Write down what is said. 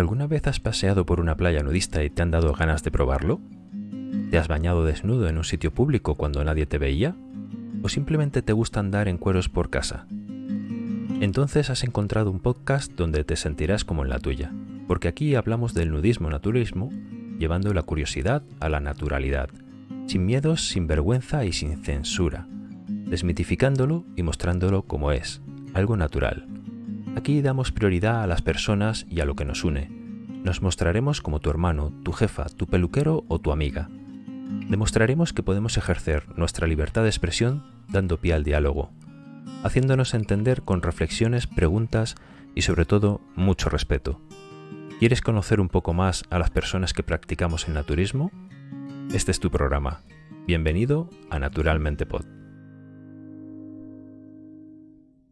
¿Alguna vez has paseado por una playa nudista y te han dado ganas de probarlo? ¿Te has bañado desnudo en un sitio público cuando nadie te veía? ¿O simplemente te gusta andar en cueros por casa? Entonces has encontrado un podcast donde te sentirás como en la tuya, porque aquí hablamos del nudismo-naturismo, llevando la curiosidad a la naturalidad, sin miedos, sin vergüenza y sin censura, desmitificándolo y mostrándolo como es, algo natural. Aquí damos prioridad a las personas y a lo que nos une. Nos mostraremos como tu hermano, tu jefa, tu peluquero o tu amiga. Demostraremos que podemos ejercer nuestra libertad de expresión dando pie al diálogo, haciéndonos entender con reflexiones, preguntas y sobre todo mucho respeto. ¿Quieres conocer un poco más a las personas que practicamos el naturismo? Este es tu programa. Bienvenido a Naturalmente Pod.